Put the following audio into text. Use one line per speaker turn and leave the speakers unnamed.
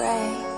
spray.